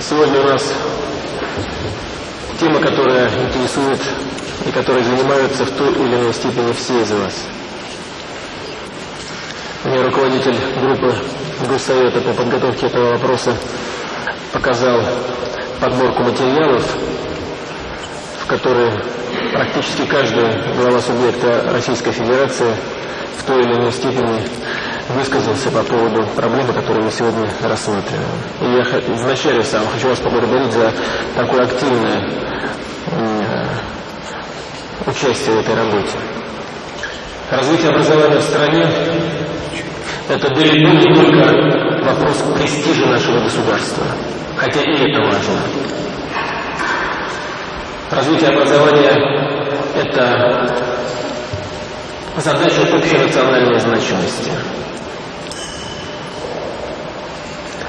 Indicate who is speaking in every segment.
Speaker 1: Сегодня у нас тема, которая интересует и которой занимаются в той или иной степени все из вас. Мне руководитель группы Госсовета по подготовке этого вопроса показал подборку материалов, в которой практически каждый глава субъекта Российской Федерации в той или иной степени высказался по поводу проблемы, которую мы сегодня рассматриваем. И я вначале сам хочу вас поблагодарить за такое активное участие в этой работе. Развитие образования в стране – это далеко не только вопрос престижа нашего государства, хотя и это важно. Развитие образования – это задача общенациональной значимости.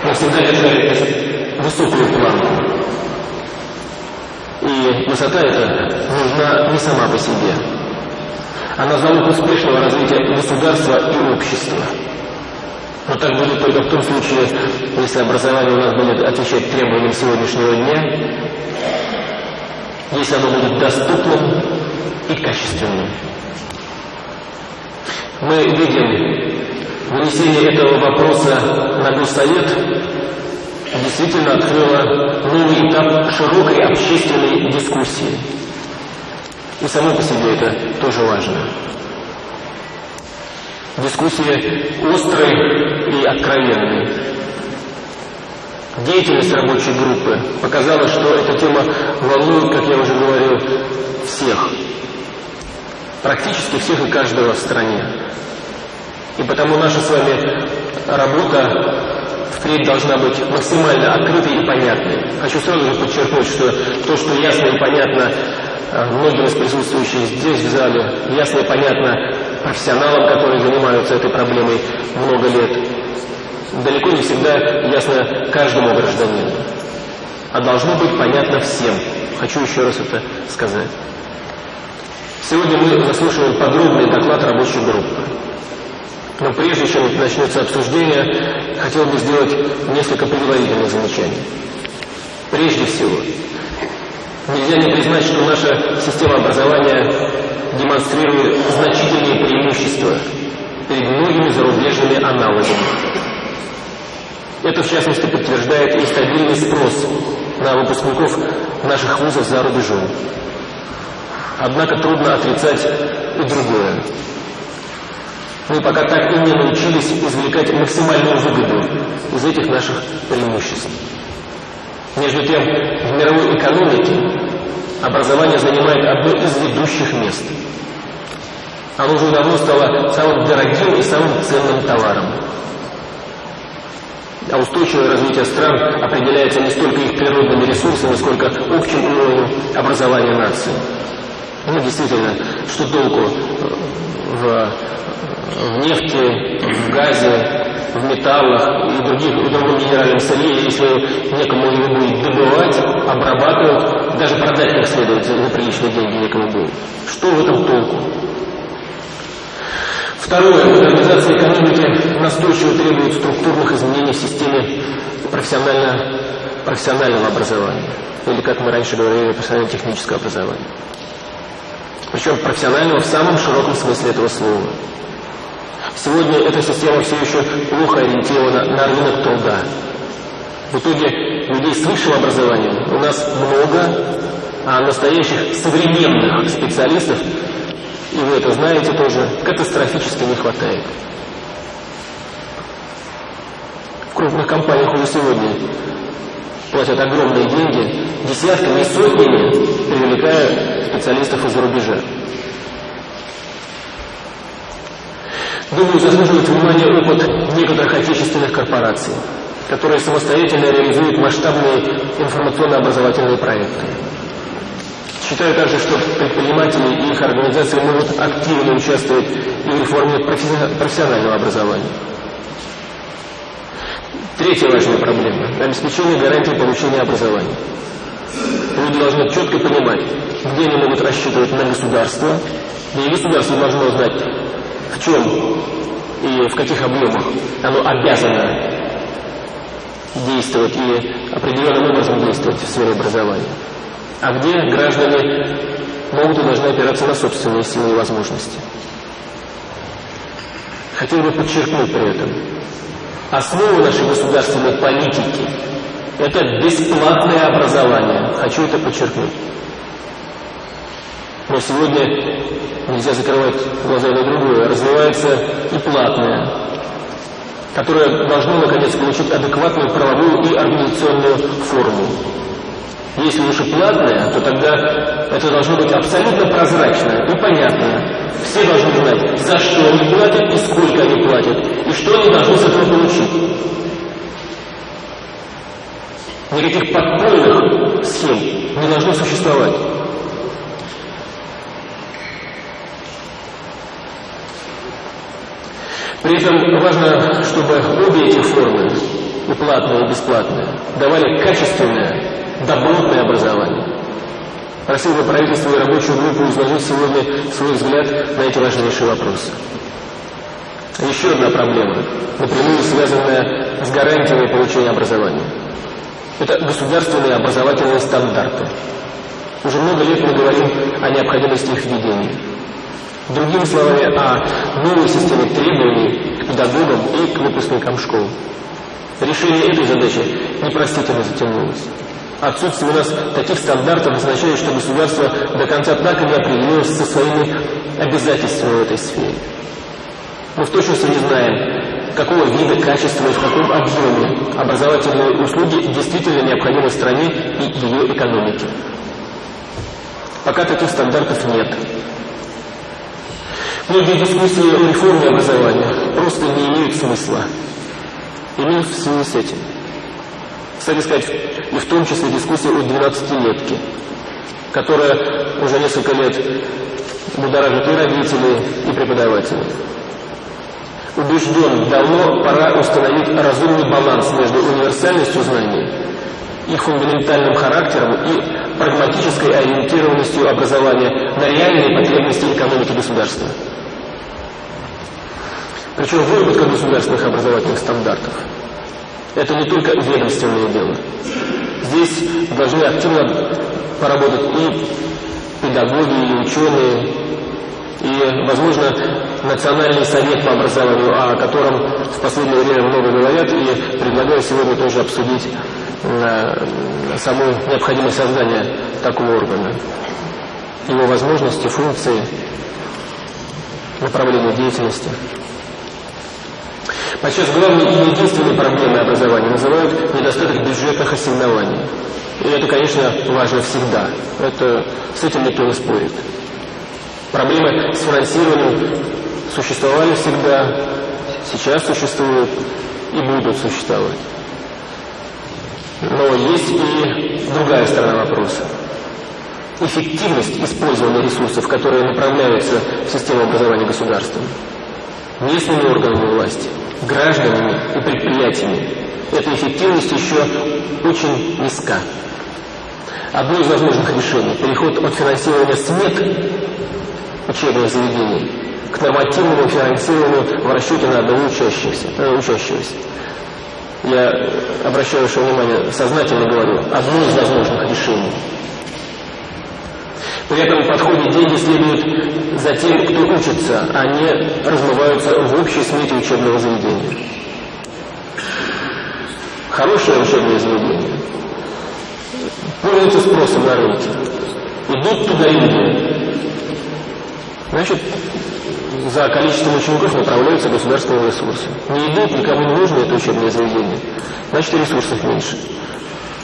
Speaker 1: Мы всегда держали высокую планку. И высота эта нужна не сама по себе. Она залог успешного развития государства и общества. Но так будет только в том случае, если образование у нас будет отвечать требованиям сегодняшнего дня, если оно будет доступным и качественным. Мы видим вынесение этого вопроса на Госсовет действительно открыло новый этап широкой общественной дискуссии. И само по себе это тоже важно. Дискуссия острой и откровенной. Деятельность рабочей группы показала, что эта тема волнует, как я уже говорил, всех. Практически всех и каждого в стране. И потому наша с вами работа впредь должна быть максимально открытой и понятной. Хочу сразу же подчеркнуть, что то, что ясно и понятно э, многим из присутствующих здесь в зале, ясно и понятно профессионалам, которые занимаются этой проблемой много лет, далеко не всегда ясно каждому гражданину. А должно быть понятно всем. Хочу еще раз это сказать. Сегодня мы заслушиваем подробный доклад рабочей группы. Но прежде чем начнется обсуждение, хотел бы сделать несколько предварительных замечаний. Прежде всего, нельзя не признать, что наша система образования демонстрирует значительные преимущества перед многими зарубежными аналогами. Это, в частности, подтверждает и стабильный спрос на выпускников наших вузов за рубежом. Однако трудно отрицать и другое. Мы пока так и не научились извлекать максимальную выгоду из этих наших преимуществ. Между тем, в мировой экономике образование занимает одно из ведущих мест. Оно уже давно стало самым дорогим и самым ценным товаром. А устойчивое развитие стран определяется не столько их природными ресурсами, сколько общим уровнем образования нации. Ну, действительно, что толку в в нефти, в газе, в металлах и других, и другом минеральном сырье, если некому его будет добывать, обрабатывать, даже продать как следует за, приличные деньги некому будет. Что в этом толку? Второе. Модернизация экономики настойчиво требует структурных изменений в системе профессионально, профессионального образования. Или, как мы раньше говорили, профессионально-технического образования. Причем профессионального в самом широком смысле этого слова. Сегодня эта система все еще плохо ориентирована на рынок труда. В итоге людей с высшим образованием у нас много, а настоящих современных специалистов, и вы это знаете тоже, катастрофически не хватает. В крупных компаниях уже сегодня платят огромные деньги, десятками и сотнями привлекая специалистов из-за рубежа. Думаю, заслуживает внимания опыт некоторых отечественных корпораций, которые самостоятельно реализуют масштабные информационно-образовательные проекты. Считаю также, что предприниматели и их организации могут активно участвовать в реформе профессионального образования. Третья важная проблема – обеспечение гарантии получения образования. Люди должны четко понимать, где они могут рассчитывать на государство, и государство должно знать, в чем и в каких объемах оно обязано действовать и определенным образом действовать в сфере образования, а где граждане могут и должны опираться на собственные силы и возможности. Хотел бы подчеркнуть при этом, основа нашей государственной политики – это бесплатное образование. Хочу это подчеркнуть. Но сегодня нельзя закрывать глаза на другое. Развивается и платное, которое должно, наконец, получить адекватную правовую и организационную форму. Если уж и платное, то тогда это должно быть абсолютно прозрачно и понятно. Все должны знать, за что они платят и сколько они платят, и что они должны с этого получить. Никаких подпольных схем не должно существовать. При этом важно, чтобы обе эти формы, и платные, и бесплатные, давали качественное, добротное образование. Просил бы правительство и рабочую группу изложить сегодня свой взгляд на эти важнейшие вопросы. Еще одна проблема, напрямую связанная с гарантиями получения образования. Это государственные образовательные стандарты. Уже много лет мы говорим о необходимости их введения. Другими словами, о новой системе требований к педагогам и к выпускникам школ. Решение этой задачи непростительно затянулось. Отсутствие у нас таких стандартов означает, что государство до конца так и не определилось со своими обязательствами в этой сфере. Мы в точности не знаем, какого вида, качества и в каком объеме образовательные услуги действительно необходимы стране и ее экономике. Пока таких стандартов нет. Многие дискуссии о реформе образования просто не имеют смысла. Именно в связи с этим. Кстати сказать, и в том числе дискуссия о 12-летке, которая уже несколько лет будоражит и родителей, и преподавателей. Убежден, давно пора установить разумный баланс между универсальностью знаний, их фундаментальным характером и прагматической ориентированностью образования на реальные потребности экономики государства. Причем выработка государственных образовательных стандартов – это не только ведомственное дело. Здесь должны активно поработать и педагоги, и ученые, и, возможно, Национальный совет по образованию, о котором в последнее время много говорят, и предлагаю сегодня тоже обсудить э, саму необходимость создания такого органа, его возможности, функции, направления деятельности. Подчас главной и единственной проблемой образования называют недостаток бюджетных ассигнований. И это, конечно, важно всегда. Это, с этим никто не спорит. Проблемы с финансированием существовали всегда, сейчас существуют и будут существовать. Но есть и другая сторона вопроса. Эффективность использования ресурсов, которые направляются в систему образования государства, местными органами власти – гражданами и предприятиями. Эта эффективность еще очень низка. Одно из возможных решений – переход от финансирования СМЕК учебных заведений к нормативному финансированию в расчете на одного учащегося. Э, учащегося. Я обращаю ваше внимание, сознательно говорю, одно из возможных решений – при этом подходе деньги следуют за тем, кто учится, а не размываются в общей смете учебного заведения. Хорошее учебное заведение пользуется спросом на рынке. Идут туда люди. Значит, за количеством учеников направляются государственные ресурсы. Не идут, никому не нужно это учебное заведение. Значит, ресурсов меньше.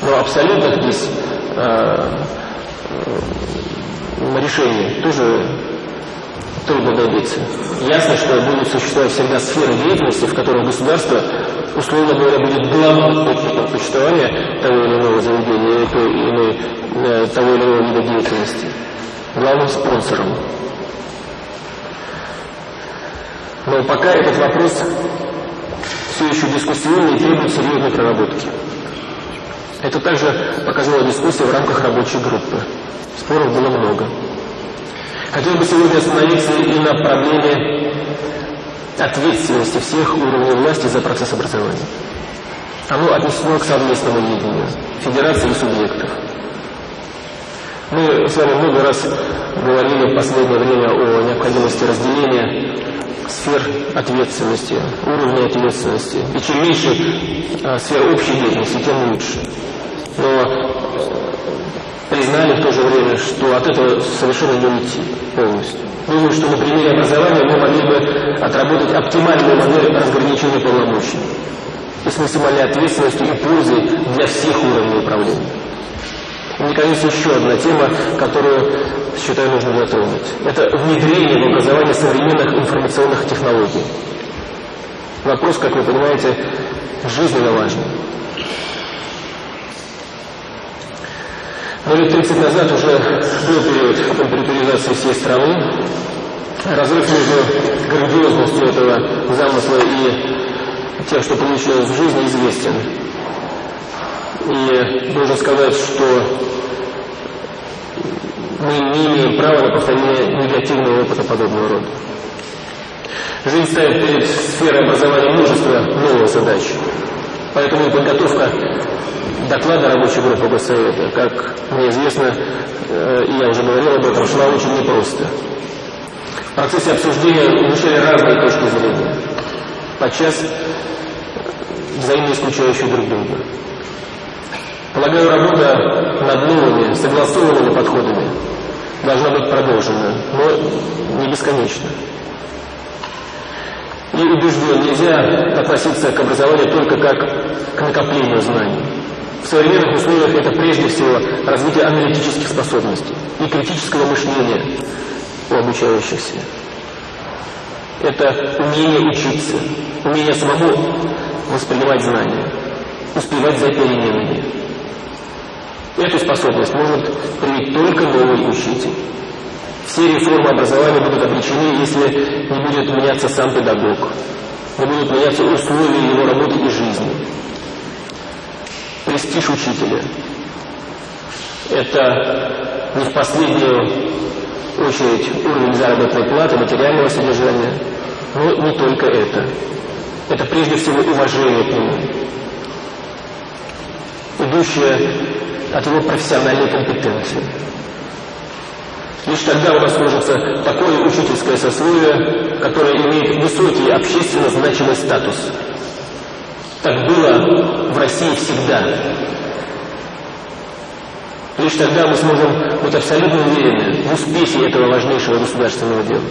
Speaker 1: Но абсолютно здесь э, решений тоже трудно добиться. Ясно, что будут существовать всегда сферы деятельности, в которых государство, условно говоря, будет главным источником существования того или иного заведения или э, того или иного вида деятельности, главным спонсором. Но пока этот вопрос все еще дискуссионный и требует серьезной проработки. Это также показала дискуссия в рамках рабочей группы. Споров было много. Хотел бы сегодня остановиться и на проблеме ответственности всех уровней власти за процесс образования. Оно отнесено к совместному видению федерации субъектов. Мы с вами много раз говорили в последнее время о необходимости разделения сфер ответственности, уровня ответственности. И чем меньше а, сфер общей деятельности, тем лучше. Но признали в то же время, что от этого совершенно не уйти полностью. Думаю, что на примере образования мы могли бы отработать оптимальную модель разграничения полномочий и с максимальной ответственностью и пользой для всех уровней управления. Наконец, еще одна тема, которую, считаю, нужно затронуть. Это внедрение в образование современных информационных технологий. Вопрос, как вы понимаете, жизненно важный. Но лет 30 назад уже был период компьютеризации всей страны. Разрыв между грандиозностью этого замысла и тем, что получилось в жизни, известен. И нужно сказать, что мы не имеем права на повторение негативного опыта подобного рода. Жизнь ставит перед сферой образования множество новых задач. Поэтому подготовка доклада рабочей группы Госсовета, как мне известно, э, и я уже говорил об этом, шла очень непросто. В процессе обсуждения звучали разные точки зрения, подчас взаимно исключающие друг друга. Полагаю, работа над новыми, согласованными подходами должна быть продолжена, но не бесконечно. И убежден, нельзя относиться к образованию только как к накоплению знаний. В современных условиях это прежде всего развитие аналитических способностей и критического мышления у обучающихся. Это умение учиться, умение самому воспринимать знания, успевать за переменами. Эту способность может привить только новый учитель. Все реформы образования будут обречены, если не будет меняться сам педагог, не будут меняться условия его работы и жизни. Престиж учителя – это не в последнюю очередь уровень заработной платы, материального содержания, но не только это. Это прежде всего уважение к нему, идущее от его профессиональной компетенции. Лишь тогда у нас сложится такое учительское сословие, которое имеет высокий общественно значимый статус. Так было в России всегда. Лишь тогда мы сможем быть абсолютно уверены в успехе этого важнейшего государственного дела.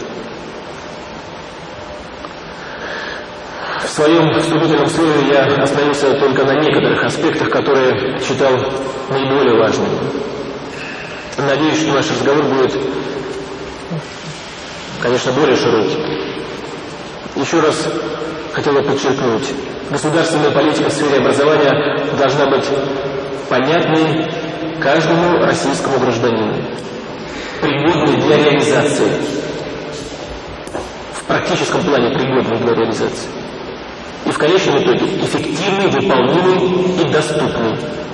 Speaker 1: Своем вступительном слове я остановился только на некоторых аспектах, которые считал наиболее важными. Надеюсь, что наш разговор будет, конечно, более широким. Еще раз хотел бы подчеркнуть, государственная политика в сфере образования должна быть понятной каждому российскому гражданину, пригодной для реализации, в практическом плане пригодной для реализации и в конечном итоге эффективный, выполнимый и доступный